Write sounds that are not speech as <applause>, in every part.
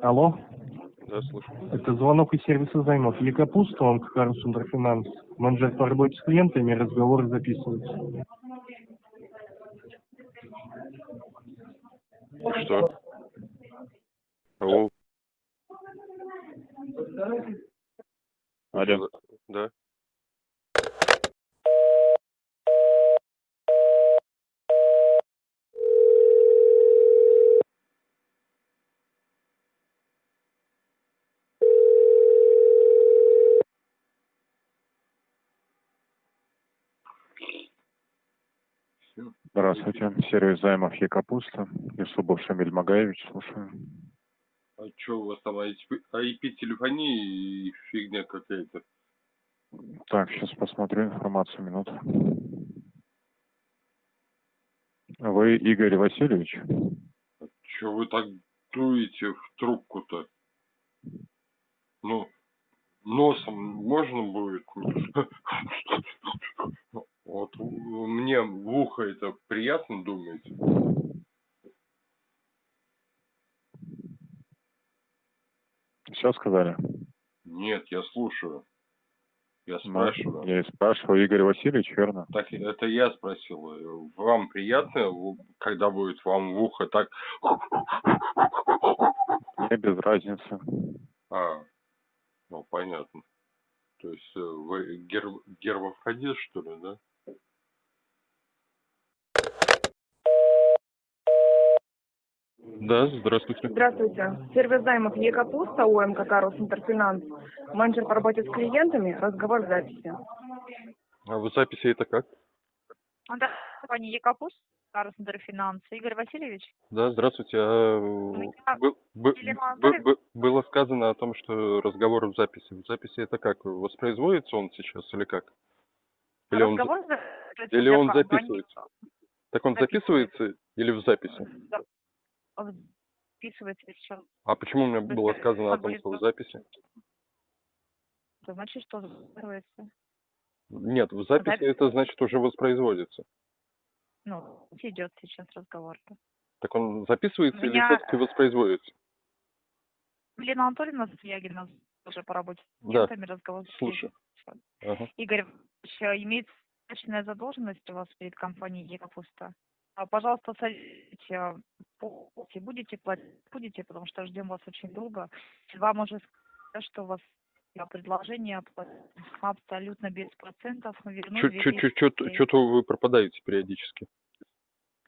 Алло, Да, слушаю. это звонок из сервиса займов. Екапуста, он Карл Сундерфинанс. Менеджер по работе с клиентами, разговоры записываются. Что? Алло. Алло. Да. Здравствуйте. Сервис займов Екапуста. Юсупов Шамиль Магаевич. Слушаю. А что у вас там IP-телефония и фигня какая-то? Так, сейчас посмотрю информацию. Минуту. Вы Игорь Васильевич? Че вы так дуете в трубку-то? Ну, носом можно будет? <laughs> Мне в ухо это приятно думаете? Все сказали? Нет, я слушаю. Я Ну, спрашиваю. Я и спрашиваю. Игорь Васильевич, верно? Так, это я спросил. Вам приятно, когда будет вам в ухо так... Мне без разницы. А, ну, понятно. То есть э, вы гер... гермафродит, что ли, да? Да, здравствуйте. Здравствуйте. Сервис займов Екапуста, УМК Карл Интерфинанс. Менеджер по работе с клиентами. Разговор в записи. А в записи это как? Да, компания Екапус, Карл Финанс. Игорь Васильевич? Да, здравствуйте. А, меня бы- бы- Елена бы- Анатольевна. бы- было сказано о том, что разговор в записи. В записи это как? Воспроизводится он сейчас или как? Или он, Разговор за- или он записывается? так он записывается. записывается или в записи? Он Записывается сейчас. А почему мне было Это сказано о том, что в зап- записи? Это значит, что записывается. Нет, в записи Запись. это значит уже воспроизводится. Ну, идет сейчас разговор. Так он записывается или Меня- все-таки воспроизводится? Лена Анатольевна Свягина уже по работе с Да, разговор. слушаю. Ага. Игорь, еще имеет значительная задолженность у вас перед компанией Екапуста. А, Пожалуйста, садите, помните, будете платить, будете, потому что ждем вас очень долго. Вам уже сказали, что у вас а, предложение абсолютно без процентов. вернуть 2000 рублей. Что-то вы пропадаете периодически.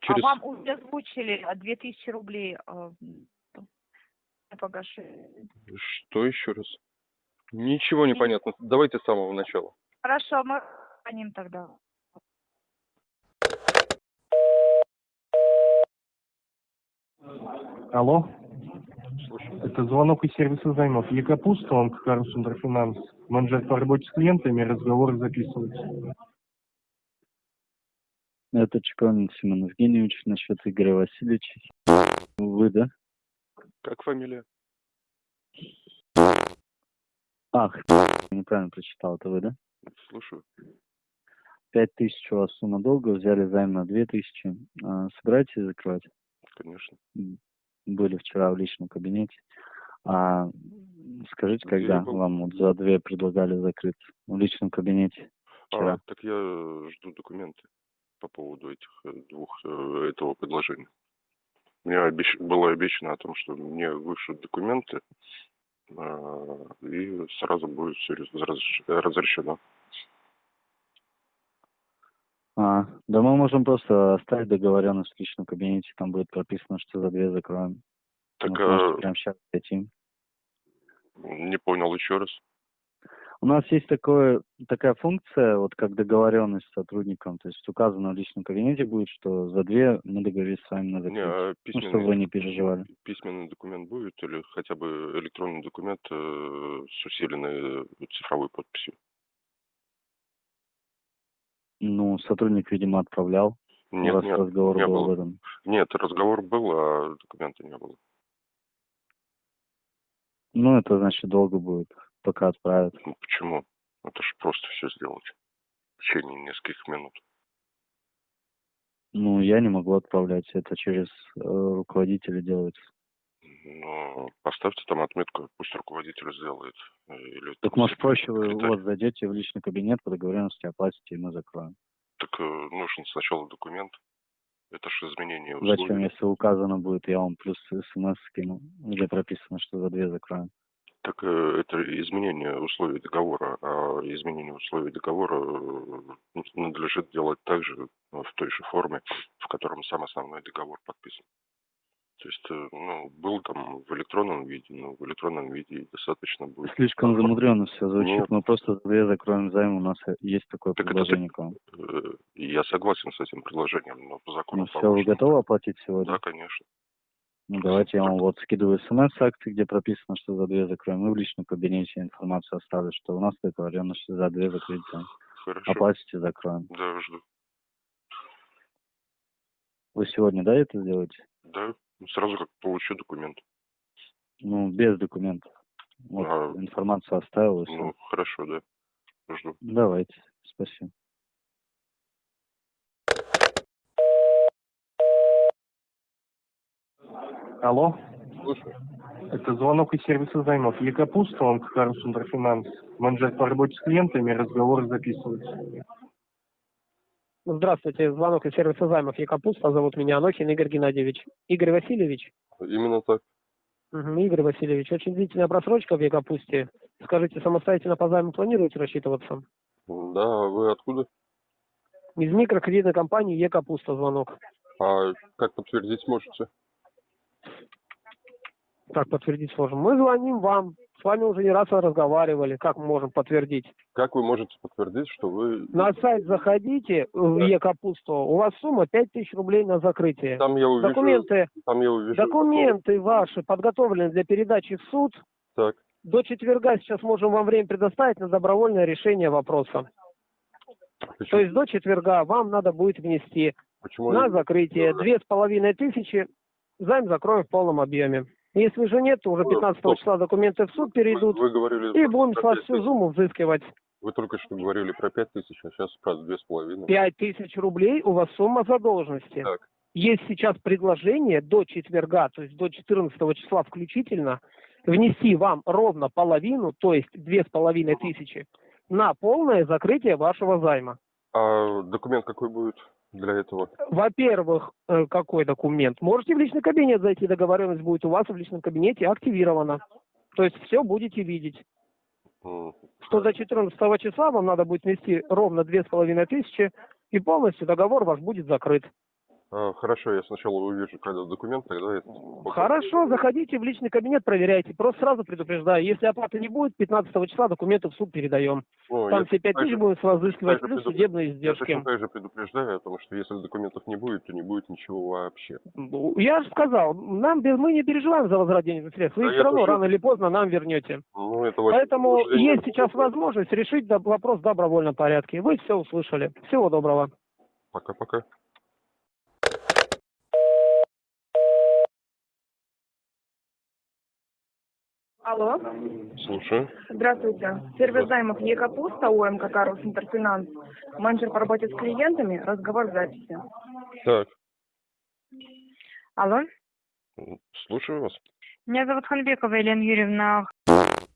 Через... А вам уже озвучили а, 2000 рублей а, погашение. Что еще раз? Ничего не понятно. Давайте с самого начала. Хорошо, мы звоним тогда. Алло, Слушаю. это звонок из сервиса займов. Екапуста, он Карл Сундерфинанс. Менеджер по работе с клиентами, разговоры записываются. Это Чеконин Семен Евгеньевич насчет Игоря Васильевича. Вы, да? Как фамилия? Ах, неправильно прочитал, это вы, да? Слушаю. Пять тысяч у вас сумма долга, взяли займ на две тысячи. А, Собираетесь закрывать? Конечно. Были вчера в личном кабинете. А скажите, Где когда был? вам вот за две предлагали закрыться? В личном кабинете А, так я жду документы по поводу этих э, двух э, этого предложения. Мне обещ- было обещано о том, что мне вышлют документы, а, и сразу будет все разрешено. А, да мы можем просто оставить договоренность в личном кабинете, там будет прописано, что за две закроем. Так можете а, прямо сейчас зайти. не понял еще раз. У нас есть такое, такая функция, вот как договоренность с сотрудником, то есть указано в личном кабинете будет, что за две мы договорились с вами на Не, закрытие. а Ну, чтобы вы не письменный, переживали. письменный документ будет или хотя бы электронный документ э, с усиленной э, цифровой подписью? Ну, сотрудник, видимо, отправлял, Нет, раз нет, разговор не был об было. этом. Нет, разговор был, а документа не было. Ну, это значит долго будет, пока отправят. Ну, почему? Это же просто все сделать в течение нескольких минут. Ну, я не могу отправлять, это через э, руководителя делается. Ну, поставьте там отметку, пусть руководитель сделает. э, Или Так там может проще вы секретарь. вот зайдете в личный кабинет по договоренности, оплатите, и мы закроем. Так э, нужен сначала документ. Это же изменение Зачем, условий. если указано будет, я вам плюс смс скину, где прописано, что за две закроем. Так э, это изменение условий договора, а изменение условий договора надлежит делать также в той же форме, в котором сам основной договор подписан. То есть, э, ну, был там в электронном виде, но в электронном виде достаточно будет. Слишком замудренно все звучит. Нет. Мы просто за две закроем займ, у нас э, есть такое Так это предложение к вам. Э, Я согласен с этим предложением, но по закону Ну все, вы готовы оплатить сегодня? Да, конечно. Ну давайте я вам вот скидываю смс акции, где прописано, что за две закроем. И в личном кабинете информацию оставлю, что у нас договоренность что за две закрыть займ. Хорошо. Оплатите, закроем. Да, жду. Вы сегодня, да, это сделаете? Да, сразу как получу документ. Ну, без документов. Вот, А, информацию оставил и все. Ну, хорошо, да. Жду. Давайте, спасибо. Алло, Слушай. это звонок из сервиса займов. Екапуста, он Карл Сундерфинанс. Менеджер по работе с клиентами, разговор записывается. Здравствуйте, звонок из сервиса займов Якапуста. Зовут меня Анохин Игорь Геннадьевич. Игорь Васильевич? Именно так. Мгм, Игорь Васильевич, очень длительная просрочка в Якапусте. Скажите, самостоятельно по займу планируете рассчитываться? Да, а вы откуда? Из микрокредитной компании Екапуста звонок. А как подтвердить можете? Как подтвердить сможем? Мы звоним вам. С вами уже не раз разговаривали. Как мы можем подтвердить? Как вы можете подтвердить, что вы... На сайт заходите в Да. Екапусту. У вас сумма 5000 рублей на закрытие. Там я увижу... Документы, Там я увижу... документы ваши подготовлены для передачи в суд. Так. До четверга сейчас можем вам время предоставить на добровольное решение вопроса. Почему, То есть до четверга вам надо будет внести почему на закрытие две с половиной тысячи, займ закроем в полном объеме. Если же нет, то уже Ну, 15 стоп. числа документы в суд Вы, перейдут, вы говорили... и будем с вас всю сумму взыскивать. Вы только что говорили про пять тысяч, а сейчас про две с половиной. Пять тысяч рублей у вас сумма задолженности. Так. Есть сейчас предложение до четверга, то есть до 14 числа включительно, внести вам ровно половину, то есть две с половиной тысячи, на полное закрытие вашего займа. А документ какой будет для этого? Во-первых, э, какой документ? Можете в личный кабинет зайти, договоренность будет у вас в личном кабинете активирована. То есть все будете видеть. М, Что до 14 числа вам надо будет внести ровно две с половиной тысячи, и полностью договор ваш будет закрыт. А, Хорошо, я сначала увижу, когда документ, тогда. Хорошо, заходите в личный кабинет, проверяйте. Просто сразу предупреждаю, если оплаты не будет, 15 числа документы в суд передаем. Ну, Там я все 5 также- тысяч будем с вас взыскивать, также плюс предуп- судебные Я издержки. точно так же предупреждаю, потому что если документов не будет, то не будет ничего вообще. Ну, Я же сказал, нам мы не переживаем за возврат денежных средств. Вы Да их я все равно тоже- рано или поздно нам вернете. Ну, это Поэтому есть сейчас возможность решить вопрос в добровольном порядке. Вы все услышали. Всего доброго. Пока-пока. Алло, Слушаю. здравствуйте. Сервис займов Екапуста, ОМК Карл Интерфинанс. Менеджер по работе с клиентами, разговор записи. Так, Алло, слушаю вас. меня зовут Ханбекова Елена Юрьевна.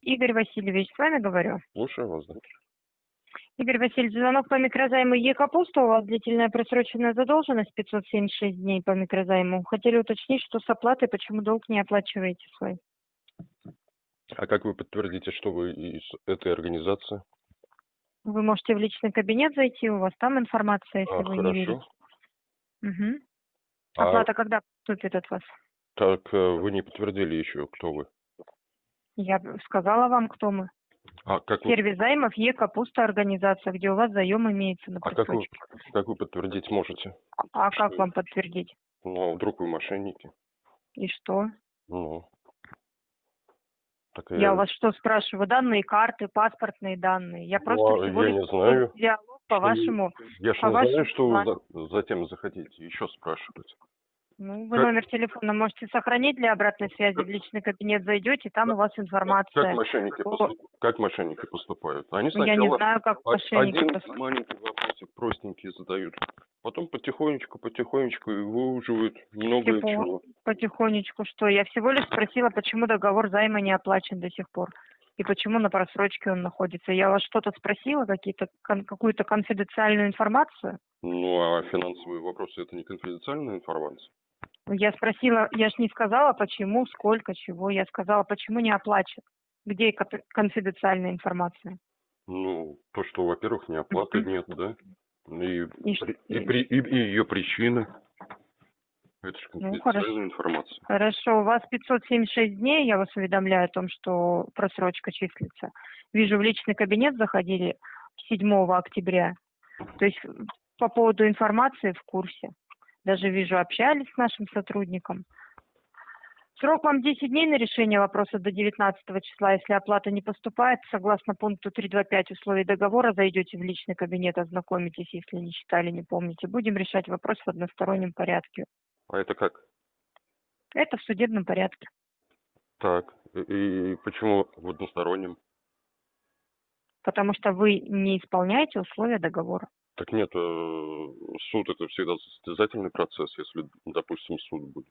Игорь Васильевич, с вами говорю. Слушаю вас, да. Игорь Васильевич, звонок по микрозайму Е-Капуста. У вас длительная просроченная задолженность 576 дней по микрозайму. Хотели уточнить, что с оплатой, почему долг не оплачиваете свой. А как вы подтвердите, что вы из этой организации? Вы можете в личный кабинет зайти, у вас там информация, если А, вы не видите. хорошо. Мгм. А Оплата когда поступит от вас? так э, вы не подтвердили еще, кто вы. Я сказала вам, кто мы. А как вы, Сервис займов Е Капуста организация, где у вас заем имеется на а как вы, как вы подтвердить можете? А как вам подтвердить? Ну, а вдруг вы мошенники? И что? Ну. Так Я у вас что спрашиваю? Данные карты, паспортные данные. Я Ну, просто а всего я лишь не знаю. диалог по вашему. Я же не знаю, вашему что вы за- затем захотите еще спрашивать. Ну, вы Как- номер телефона можете сохранить для обратной связи. В личный кабинет зайдете, там у вас информация. Как мошенники, О. поступ- как мошенники поступают? Они Ну, Я не сначала знаю, как мошенники один поступают. маленький вопросик простенький задают. Потом потихонечку, потихонечку и выуживают много Типа, чего. Потихонечку что? Я всего лишь спросила, почему договор займа не оплачен до сих пор. И почему на просрочке он находится. Я вас что-то спросила, какие-то кон- какую-то конфиденциальную информацию? Ну, а финансовые вопросы это не конфиденциальная информация? Я спросила, я ж не сказала, почему, сколько, чего. Я сказала, почему не оплачен. Где кон- конфиденциальная информация? Ну, то, что, во-первых, ни оплаты <laughs> нет, да? И, И и, при- и- и ее причины. Это же Ну, хорошо. информация. Хорошо, у вас 576 дней, я вас уведомляю о том, что просрочка числится. Вижу, в личный кабинет заходили 7 октября. То есть по поводу информации в курсе. Даже вижу, общались с нашим сотрудником. Срок вам 10 дней на решение вопроса до 19 числа. Если оплата не поступает, согласно пункту 325 условий договора, зайдете в личный кабинет, ознакомитесь, если не читали, не помните. Будем решать вопрос в одностороннем порядке. А это как? Это в судебном порядке. Так, и, почему в одностороннем? потому что вы не исполняете условия договора. Так нет, э, суд это всегда состязательный процесс, если, допустим, суд будет.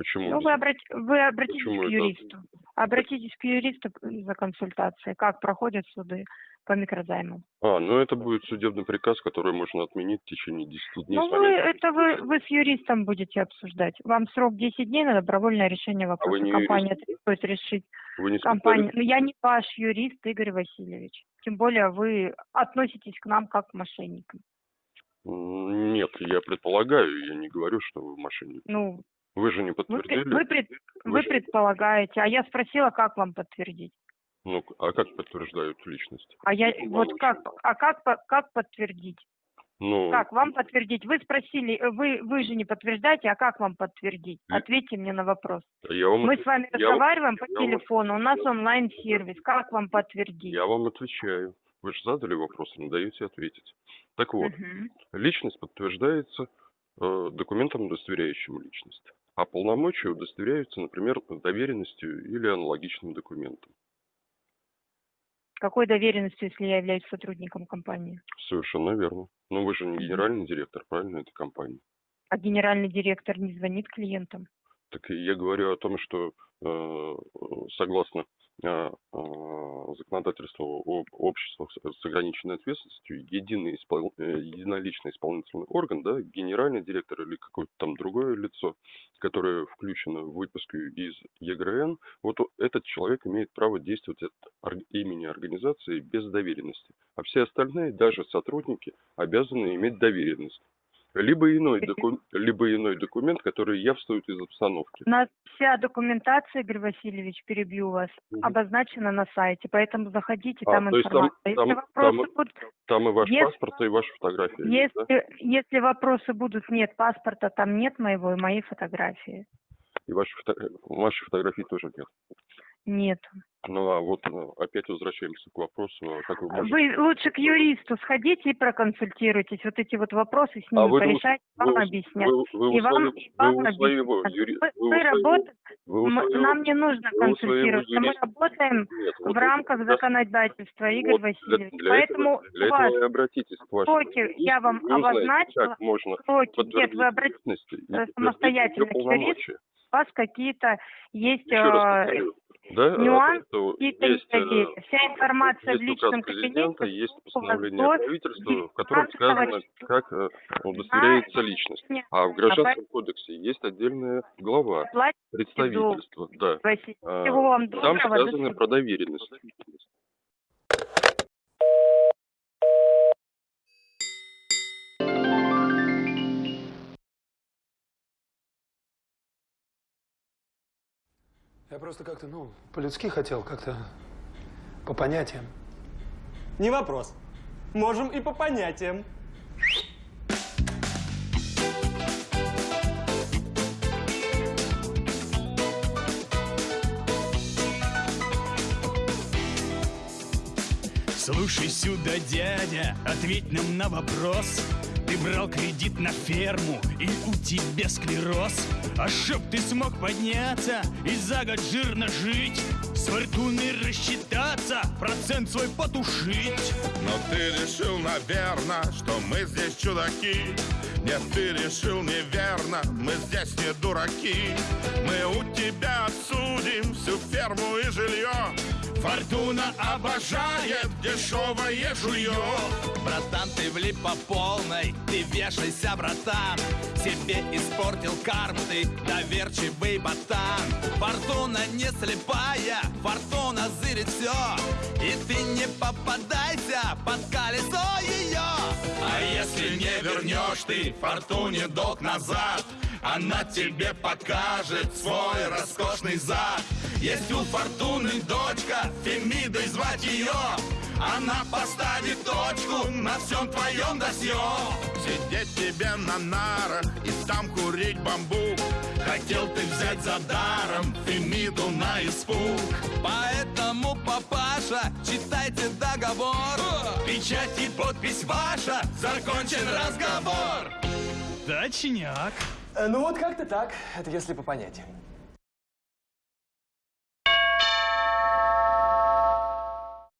Почему? Ну, вы, обрати- вы обратитесь Почему к это? юристу. Обратитесь к юристу за консультацией, как проходят суды по микрозаймам. А, ну это будет судебный приказ, который можно отменить в течение 10 дней. Ну, вы, это вы, вы с юристом будете обсуждать. Вам срок 10 дней на добровольное решение вопроса. А не Компания юрист? требует решить. Вы не Компания. специалист? Ну, я не ваш юрист, Игорь Васильевич. Тем более вы относитесь к нам как к мошенникам. Нет, я предполагаю, я не говорю, что вы мошенник. Ну, Вы же не пред- подтвердили. вы, пред- Вы вы же- предполагаете, а я спросила, как вам подтвердить. Ну, а как подтверждают личность? А я Вам вот как, а как, по- как подтвердить? Ну, Как вам подтвердить? Вы спросили, э, вы, вы же не подтверждаете, а как вам подтвердить? Ответьте мне на вопрос. я вам, Мы с вами я вам- разговариваем по я вам- телефону, у нас онлайн-сервис. Как вам подтвердить? я вам отвечаю. Вы же задали вопрос, не даете ответить. Так вот, Мгм. личность подтверждается э, документом, удостоверяющим личность. А полномочия удостоверяются, например, доверенностью или аналогичным документом. Какой доверенностью, если я являюсь сотрудником компании? Совершенно верно. Но вы же не генеральный директор, правильно, этой компании? А генеральный директор не звонит клиентам? Так я говорю о том, что э, согласно э, э, законодательству об обществах с ограниченной ответственностью, единый испол- э, единоличный исполнительный орган, да, генеральный директор или какое-то там другое лицо, которое включено в выпуск из ЕГРН, вот этот человек имеет право действовать от имени организации без доверенности. А все остальные, даже сотрудники, обязаны иметь доверенность. Либо иной, <laughs> доку- либо иной документ, который явствует из обстановки. У нас вся документация, Игорь Васильевич, перебью вас, Мгм. обозначена на сайте, поэтому заходите, А, там там- информация. там- если вопросы там- будут, Там и ваш Если- паспорт, и ваша фотография. есть, да? если, если вопросы будут, нет паспорта, там нет моего и моей фотографии. И ваши фото- вашей фотографии тоже нет. Нет. Ну а вот ну, опять возвращаемся к вопросу, а как вы можете... Вы лучше к юристу сходите и проконсультируйтесь. Вот эти вот вопросы с А ним вы, порешать, вы вам у- объяснят. Вы, вы И вам, и вы вам своего объяснят. юри- Вы, вы у вы работаете, вы своего- нам не нужно вы консультироваться. Мы работаем Нет, вот в рамках да, законодательства, Игорь вот для- Васильевич. для Поэтому этого, для у вас этого обратитесь к вашему юристу, я вам обозначила. как можно. Нет, вы обратитесь, э, самостоятельно к юристу. у вас какие-то есть Еще раз э, повторю, да, нюансы, что какие-то есть, э, недоверия. Вся информация в есть личном указ президента, кабинете есть постановление до правительства, в котором 19 сказано, как э, удостоверяется личность. А в Гражданском кодексе есть отдельная глава представительства, да. А, Всего вам Там сказано про доверенность. Я просто как-то, ну, по-людски хотел как-то По понятиям. Не вопрос. Можем и по понятиям. Слушай сюда, дядя, ответь нам на вопрос Ты брал кредит на ферму и у тебя склероз. А чтоб ты смог подняться и за год жирно жить С фортуной рассчитаться, процент свой потушить. Но ты решил, наверно, что мы здесь чудаки. Нет, ты решил неверно, мы здесь не дураки. Мы у тебя отсудим всю ферму и жилье Фортуна обожает дешевое жулье. Братан, ты влип по полной, ты вешайся, братан. Себе испортил карму, ты доверчивый ботан. Фортуна не слепая, фортуна зырит все И ты не попадайся под колесо ее А если не вернешь ты фортуне долг назад она тебе покажет свой роскошный зад. Есть у Фортуны дочка, Фемидой звать ее Она поставит точку на всем твоем досье. Сидеть тебе на нарах и там курить бамбук. Хотел ты взять за даром Фемиду на испуг. Поэтому, папаша, читайте договор. Печать и подпись ваша, закончен разговор. Точняк Ну вот как-то так. Это если по понятиям.